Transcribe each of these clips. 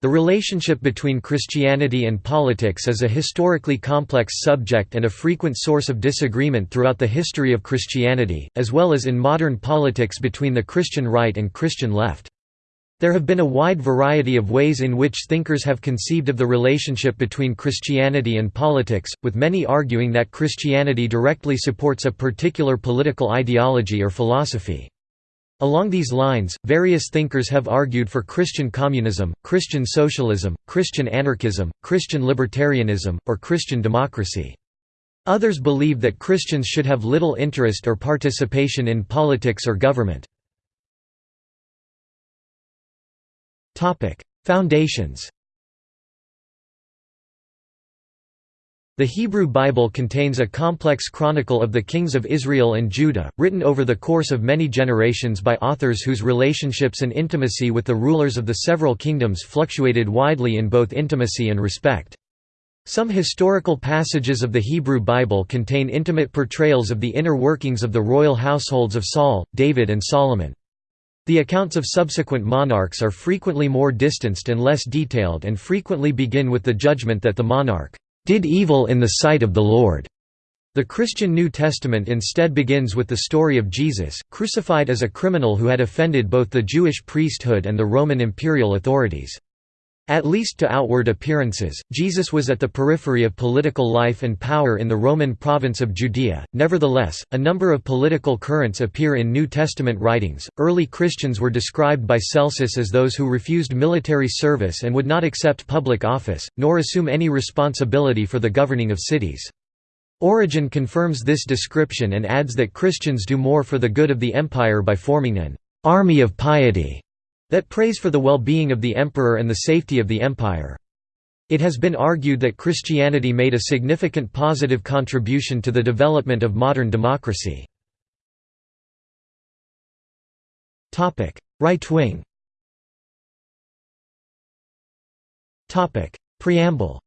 The relationship between Christianity and politics is a historically complex subject and a frequent source of disagreement throughout the history of Christianity, as well as in modern politics between the Christian right and Christian left. There have been a wide variety of ways in which thinkers have conceived of the relationship between Christianity and politics, with many arguing that Christianity directly supports a particular political ideology or philosophy. Along these lines, various thinkers have argued for Christian communism, Christian socialism, Christian anarchism, Christian libertarianism, or Christian democracy. Others believe that Christians should have little interest or participation in politics or government. Foundations The Hebrew Bible contains a complex chronicle of the kings of Israel and Judah, written over the course of many generations by authors whose relationships and intimacy with the rulers of the several kingdoms fluctuated widely in both intimacy and respect. Some historical passages of the Hebrew Bible contain intimate portrayals of the inner workings of the royal households of Saul, David and Solomon. The accounts of subsequent monarchs are frequently more distanced and less detailed and frequently begin with the judgment that the monarch did evil in the sight of the Lord. The Christian New Testament instead begins with the story of Jesus, crucified as a criminal who had offended both the Jewish priesthood and the Roman imperial authorities. At least to outward appearances, Jesus was at the periphery of political life and power in the Roman province of Judea. Nevertheless, a number of political currents appear in New Testament writings. Early Christians were described by Celsus as those who refused military service and would not accept public office, nor assume any responsibility for the governing of cities. Origen confirms this description and adds that Christians do more for the good of the empire by forming an army of piety that prays for the well-being of the emperor and the safety of the empire. It has been argued that Christianity made a significant positive contribution to the development of modern democracy. Right wing Preamble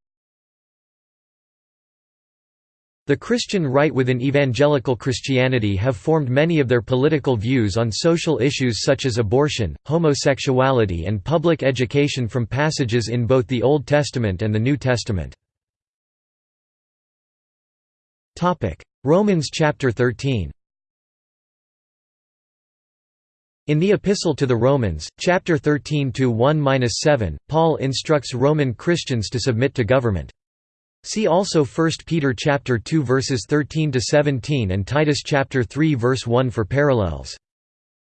the Christian right within evangelical Christianity have formed many of their political views on social issues such as abortion, homosexuality and public education from passages in both the Old Testament and the New Testament. Romans chapter 13 In the Epistle to the Romans, chapter 13 1-7, Paul instructs Roman Christians to submit to government. See also 1 Peter chapter 2 verses 13 to 17 and Titus chapter 3 verse 1 for parallels.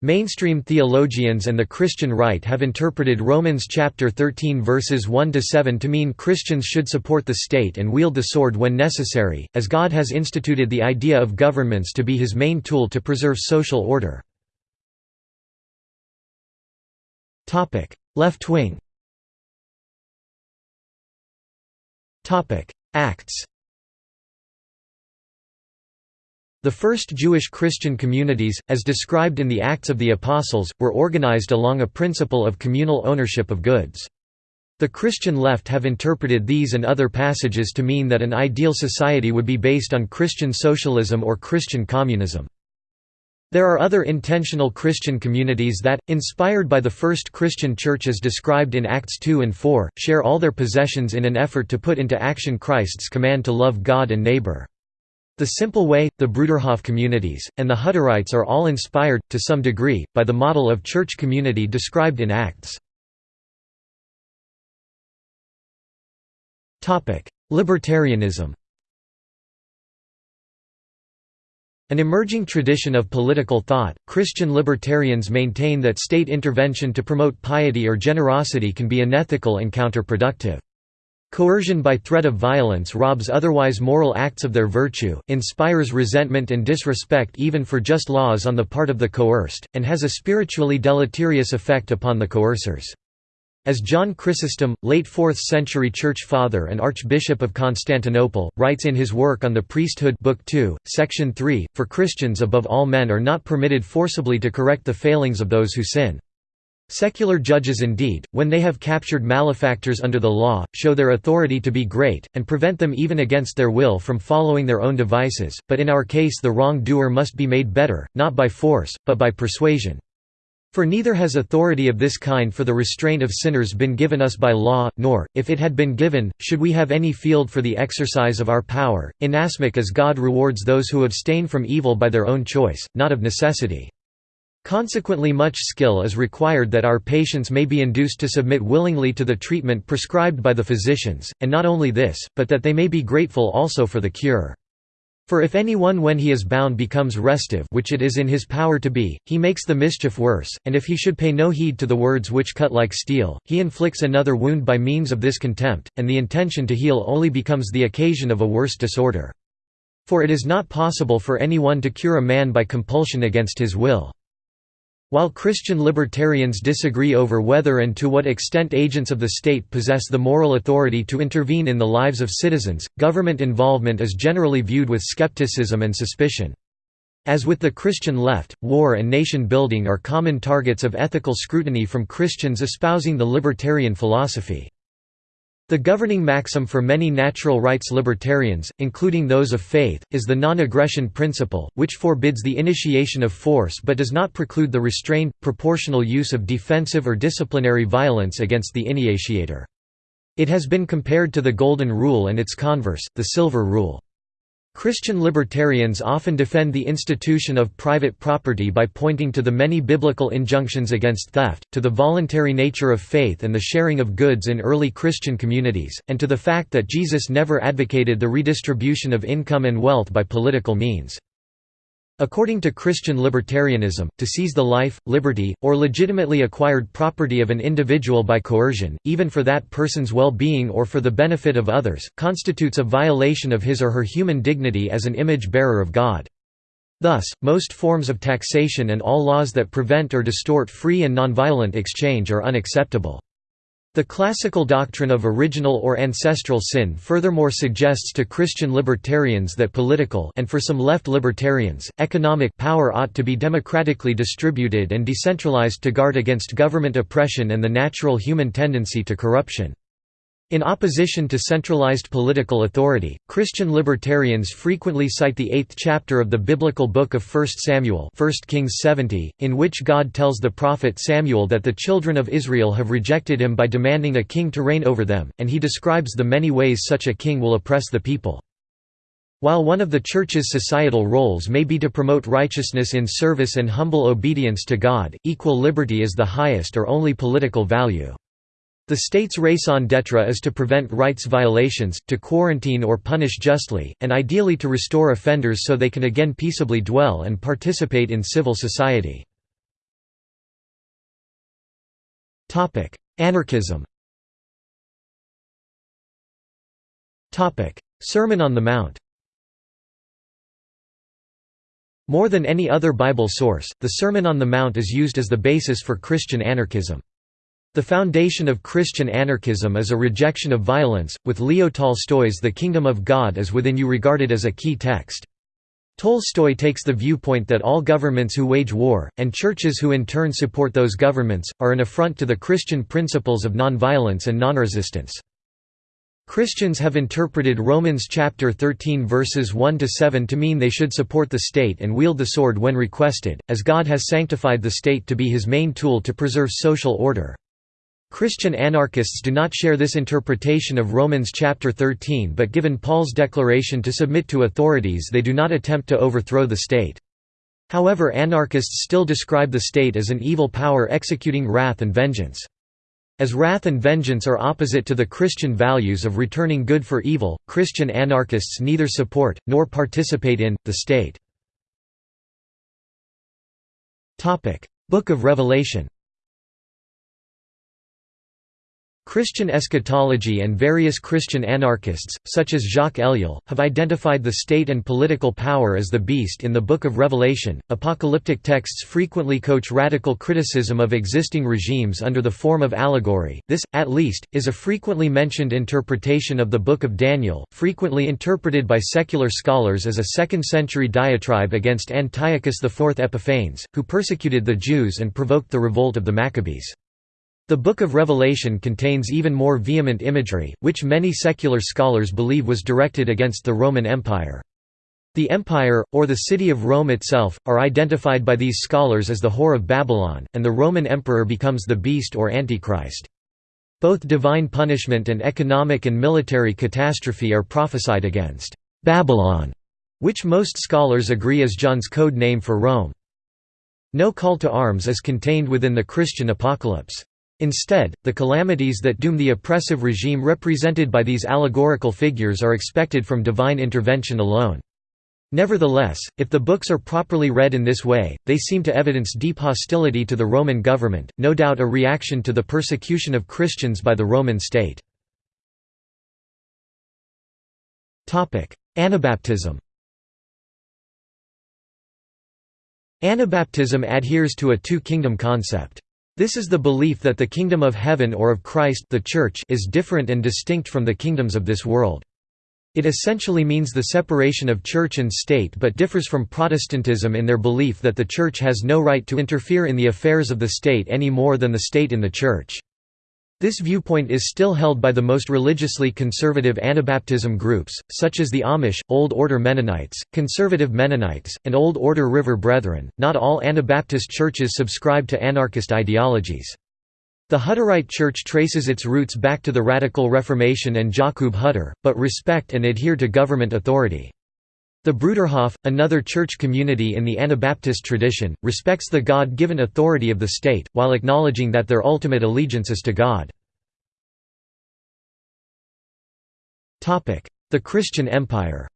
Mainstream theologians and the Christian right have interpreted Romans chapter 13 verses 1 to 7 to mean Christians should support the state and wield the sword when necessary, as God has instituted the idea of governments to be his main tool to preserve social order. Topic: Left wing Acts The first Jewish Christian communities, as described in the Acts of the Apostles, were organized along a principle of communal ownership of goods. The Christian left have interpreted these and other passages to mean that an ideal society would be based on Christian socialism or Christian communism. There are other intentional Christian communities that, inspired by the first Christian church as described in Acts 2 and 4, share all their possessions in an effort to put into action Christ's command to love God and neighbor. The Simple Way, the Bruderhof communities, and the Hutterites are all inspired, to some degree, by the model of church community described in Acts. Libertarianism An emerging tradition of political thought, Christian libertarians maintain that state intervention to promote piety or generosity can be unethical and counterproductive. Coercion by threat of violence robs otherwise moral acts of their virtue, inspires resentment and disrespect even for just laws on the part of the coerced, and has a spiritually deleterious effect upon the coercers. As John Chrysostom, late 4th-century church father and Archbishop of Constantinople, writes in his work on the priesthood Book 2, Section 3, for Christians above all men are not permitted forcibly to correct the failings of those who sin. Secular judges indeed, when they have captured malefactors under the law, show their authority to be great, and prevent them even against their will from following their own devices, but in our case the wrong-doer must be made better, not by force, but by persuasion. For neither has authority of this kind for the restraint of sinners been given us by law, nor, if it had been given, should we have any field for the exercise of our power, inasmuch as God rewards those who abstain from evil by their own choice, not of necessity. Consequently much skill is required that our patients may be induced to submit willingly to the treatment prescribed by the physicians, and not only this, but that they may be grateful also for the cure. For if any one when he is bound becomes restive which it is in his power to be, he makes the mischief worse, and if he should pay no heed to the words which cut like steel, he inflicts another wound by means of this contempt, and the intention to heal only becomes the occasion of a worse disorder. For it is not possible for any one to cure a man by compulsion against his will. While Christian libertarians disagree over whether and to what extent agents of the state possess the moral authority to intervene in the lives of citizens, government involvement is generally viewed with skepticism and suspicion. As with the Christian left, war and nation building are common targets of ethical scrutiny from Christians espousing the libertarian philosophy. The governing maxim for many natural rights libertarians, including those of faith, is the non-aggression principle, which forbids the initiation of force but does not preclude the restrained, proportional use of defensive or disciplinary violence against the initiator. It has been compared to the Golden Rule and its converse, the Silver Rule. Christian libertarians often defend the institution of private property by pointing to the many biblical injunctions against theft, to the voluntary nature of faith and the sharing of goods in early Christian communities, and to the fact that Jesus never advocated the redistribution of income and wealth by political means. According to Christian libertarianism, to seize the life, liberty, or legitimately acquired property of an individual by coercion, even for that person's well-being or for the benefit of others, constitutes a violation of his or her human dignity as an image-bearer of God. Thus, most forms of taxation and all laws that prevent or distort free and nonviolent exchange are unacceptable. The classical doctrine of original or ancestral sin furthermore suggests to Christian libertarians that political and for some left libertarians, economic power ought to be democratically distributed and decentralized to guard against government oppression and the natural human tendency to corruption. In opposition to centralized political authority, Christian libertarians frequently cite the eighth chapter of the biblical book of 1 Samuel 1 Kings 70, in which God tells the prophet Samuel that the children of Israel have rejected him by demanding a king to reign over them, and he describes the many ways such a king will oppress the people. While one of the Church's societal roles may be to promote righteousness in service and humble obedience to God, equal liberty is the highest or only political value. The state's raison d'etre is to prevent rights violations, to quarantine or punish justly, and ideally to restore offenders so they can again peaceably dwell and participate in civil society. Anarchism Sermon on the Mount More than any other Bible source, the Sermon on the Mount is used as the basis for Christian anarchism. The foundation of Christian anarchism is a rejection of violence, with Leo Tolstoy's The Kingdom of God is Within You regarded as a key text. Tolstoy takes the viewpoint that all governments who wage war, and churches who in turn support those governments, are an affront to the Christian principles of nonviolence and nonresistance. Christians have interpreted Romans chapter 13 verses 1 to 7 to mean they should support the state and wield the sword when requested, as God has sanctified the state to be his main tool to preserve social order. Christian anarchists do not share this interpretation of Romans chapter 13 but given Paul's declaration to submit to authorities they do not attempt to overthrow the state. However anarchists still describe the state as an evil power executing wrath and vengeance. As wrath and vengeance are opposite to the Christian values of returning good for evil, Christian anarchists neither support, nor participate in, the state. Book of Revelation Christian eschatology and various Christian anarchists, such as Jacques Ellul, have identified the state and political power as the beast in the Book of Revelation. Apocalyptic texts frequently coach radical criticism of existing regimes under the form of allegory. This, at least, is a frequently mentioned interpretation of the Book of Daniel, frequently interpreted by secular scholars as a second century diatribe against Antiochus IV Epiphanes, who persecuted the Jews and provoked the revolt of the Maccabees. The Book of Revelation contains even more vehement imagery, which many secular scholars believe was directed against the Roman Empire. The empire, or the city of Rome itself, are identified by these scholars as the Whore of Babylon, and the Roman emperor becomes the beast or Antichrist. Both divine punishment and economic and military catastrophe are prophesied against Babylon, which most scholars agree is John's code name for Rome. No call to arms is contained within the Christian apocalypse. Instead, the calamities that doom the oppressive regime represented by these allegorical figures are expected from divine intervention alone. Nevertheless, if the books are properly read in this way, they seem to evidence deep hostility to the Roman government, no doubt a reaction to the persecution of Christians by the Roman state. Anabaptism Anabaptism adheres to a two-kingdom concept. This is the belief that the kingdom of heaven or of Christ the Church is different and distinct from the kingdoms of this world. It essentially means the separation of church and state but differs from Protestantism in their belief that the church has no right to interfere in the affairs of the state any more than the state in the church. This viewpoint is still held by the most religiously conservative Anabaptism groups, such as the Amish, Old Order Mennonites, Conservative Mennonites, and Old Order River Brethren. Not all Anabaptist churches subscribe to anarchist ideologies. The Hutterite Church traces its roots back to the Radical Reformation and Jakob Hutter, but respect and adhere to government authority. The Bruderhof, another church community in the Anabaptist tradition, respects the God-given authority of the state, while acknowledging that their ultimate allegiance is to God. The Christian Empire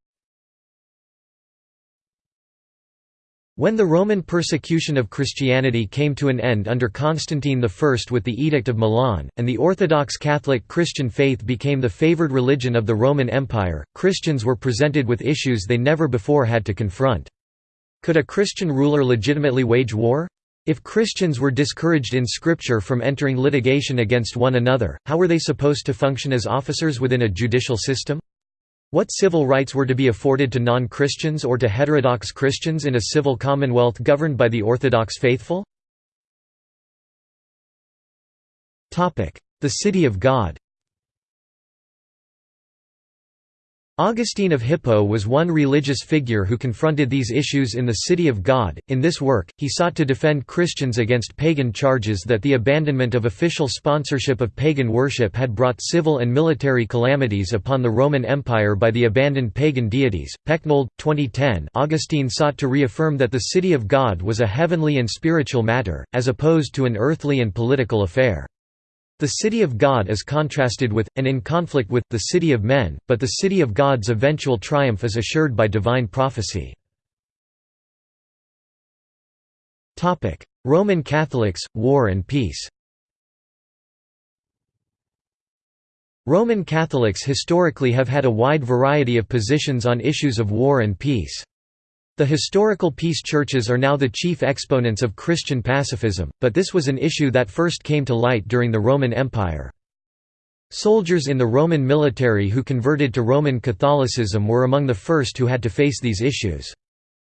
When the Roman persecution of Christianity came to an end under Constantine I with the Edict of Milan, and the Orthodox Catholic Christian faith became the favored religion of the Roman Empire, Christians were presented with issues they never before had to confront. Could a Christian ruler legitimately wage war? If Christians were discouraged in Scripture from entering litigation against one another, how were they supposed to function as officers within a judicial system? What civil rights were to be afforded to non-Christians or to heterodox Christians in a civil commonwealth governed by the Orthodox faithful? The City of God Augustine of Hippo was one religious figure who confronted these issues in the City of God. In this work, he sought to defend Christians against pagan charges that the abandonment of official sponsorship of pagan worship had brought civil and military calamities upon the Roman Empire by the abandoned pagan deities. Pecknold, 2010. Augustine sought to reaffirm that the City of God was a heavenly and spiritual matter, as opposed to an earthly and political affair. The city of God is contrasted with, and in conflict with, the city of men, but the city of God's eventual triumph is assured by divine prophecy. Roman Catholics, War and Peace Roman Catholics historically have had a wide variety of positions on issues of war and peace. The historical peace churches are now the chief exponents of Christian pacifism, but this was an issue that first came to light during the Roman Empire. Soldiers in the Roman military who converted to Roman Catholicism were among the first who had to face these issues.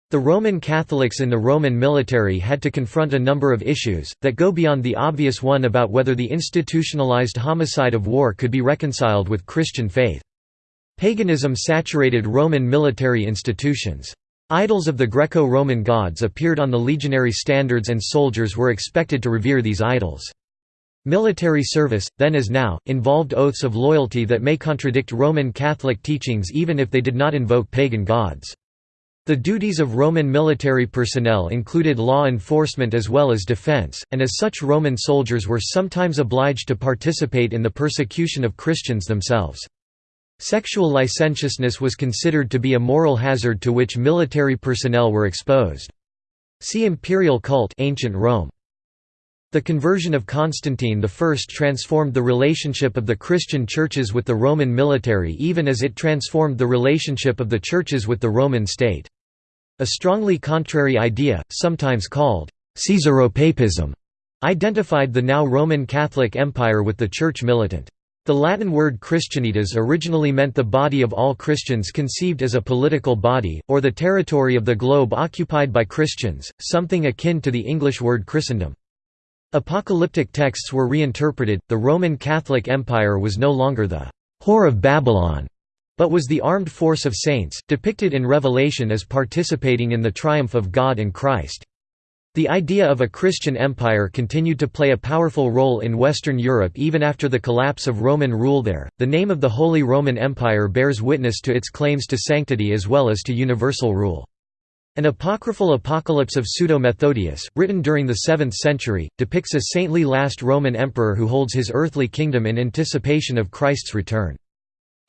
The Roman Catholics in the Roman military had to confront a number of issues, that go beyond the obvious one about whether the institutionalized homicide of war could be reconciled with Christian faith. Paganism saturated Roman military institutions. Idols of the Greco-Roman gods appeared on the legionary standards and soldiers were expected to revere these idols. Military service, then as now, involved oaths of loyalty that may contradict Roman Catholic teachings even if they did not invoke pagan gods. The duties of Roman military personnel included law enforcement as well as defense, and as such Roman soldiers were sometimes obliged to participate in the persecution of Christians themselves. Sexual licentiousness was considered to be a moral hazard to which military personnel were exposed. See imperial cult ancient Rome. The conversion of Constantine I transformed the relationship of the Christian churches with the Roman military even as it transformed the relationship of the churches with the Roman state. A strongly contrary idea, sometimes called Caesaropapism, identified the now Roman Catholic Empire with the church militant. The Latin word Christianitas originally meant the body of all Christians conceived as a political body, or the territory of the globe occupied by Christians, something akin to the English word Christendom. Apocalyptic texts were reinterpreted, the Roman Catholic Empire was no longer the «whore of Babylon», but was the armed force of saints, depicted in Revelation as participating in the triumph of God and Christ. The idea of a Christian empire continued to play a powerful role in Western Europe even after the collapse of Roman rule there. The name of the Holy Roman Empire bears witness to its claims to sanctity as well as to universal rule. An apocryphal Apocalypse of Pseudo-Methodius, written during the 7th century, depicts a saintly last Roman emperor who holds his earthly kingdom in anticipation of Christ's return.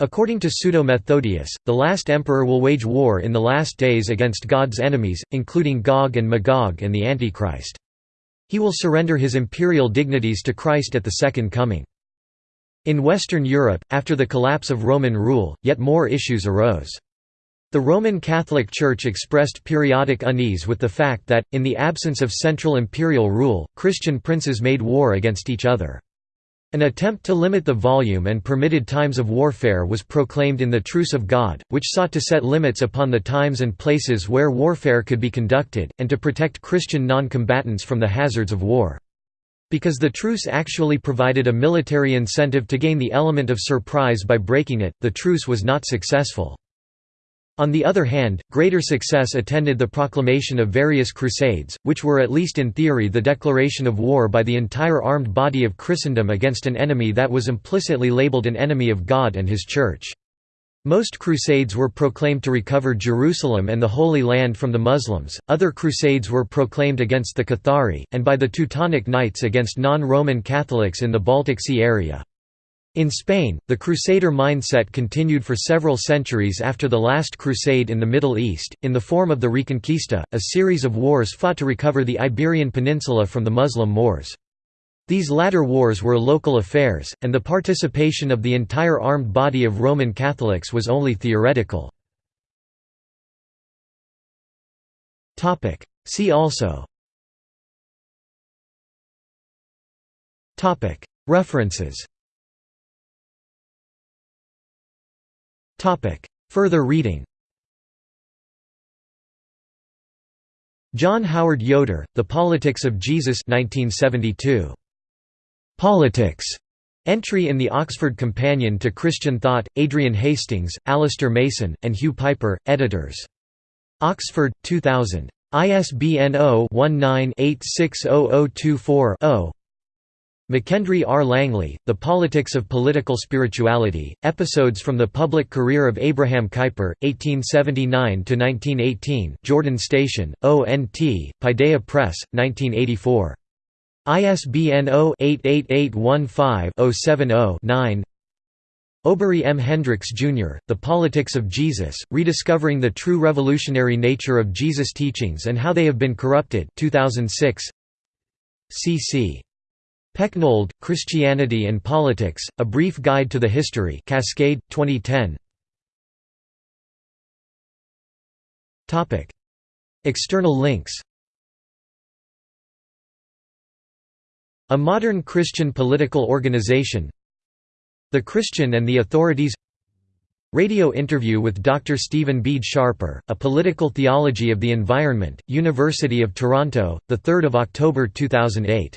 According to Pseudo-Methodius, the last emperor will wage war in the last days against God's enemies, including Gog and Magog and the Antichrist. He will surrender his imperial dignities to Christ at the Second Coming. In Western Europe, after the collapse of Roman rule, yet more issues arose. The Roman Catholic Church expressed periodic unease with the fact that, in the absence of central imperial rule, Christian princes made war against each other. An attempt to limit the volume and permitted times of warfare was proclaimed in the Truce of God, which sought to set limits upon the times and places where warfare could be conducted, and to protect Christian non-combatants from the hazards of war. Because the truce actually provided a military incentive to gain the element of surprise by breaking it, the truce was not successful. On the other hand, greater success attended the proclamation of various crusades, which were at least in theory the declaration of war by the entire armed body of Christendom against an enemy that was implicitly labeled an enemy of God and His Church. Most crusades were proclaimed to recover Jerusalem and the Holy Land from the Muslims, other crusades were proclaimed against the Cathari, and by the Teutonic Knights against non-Roman Catholics in the Baltic Sea area. In Spain, the Crusader mindset continued for several centuries after the last crusade in the Middle East, in the form of the Reconquista, a series of wars fought to recover the Iberian Peninsula from the Muslim Moors. These latter wars were local affairs, and the participation of the entire armed body of Roman Catholics was only theoretical. See also References Further reading John Howard Yoder, The Politics of Jesus 1972. Politics. Entry in the Oxford Companion to Christian Thought, Adrian Hastings, Alistair Mason, and Hugh Pyper, editors. Oxford, 2000. ISBN 0-19-860024-0 McKendry R. Langley, The Politics of Political Spirituality, Episodes from the Public Career of Abraham Kuyper, 1879–1918 Jordan Station, ONT, Paideia Press, 1984. ISBN 0-88815-070-9 Obery M. Hendricks, Jr., The Politics of Jesus, Rediscovering the True Revolutionary Nature of Jesus' Teachings and How They Have Been Corrupted 2006. C.C. Pecknold, Christianity and Politics, A Brief Guide to the History Cascade, 2010 External links. A Modern Christian Political Organization. The Christian and the Authorities. Radio interview with Dr. Stephen Bede Scharper, A Political Theology of the Environment, University of Toronto, 3 October 2008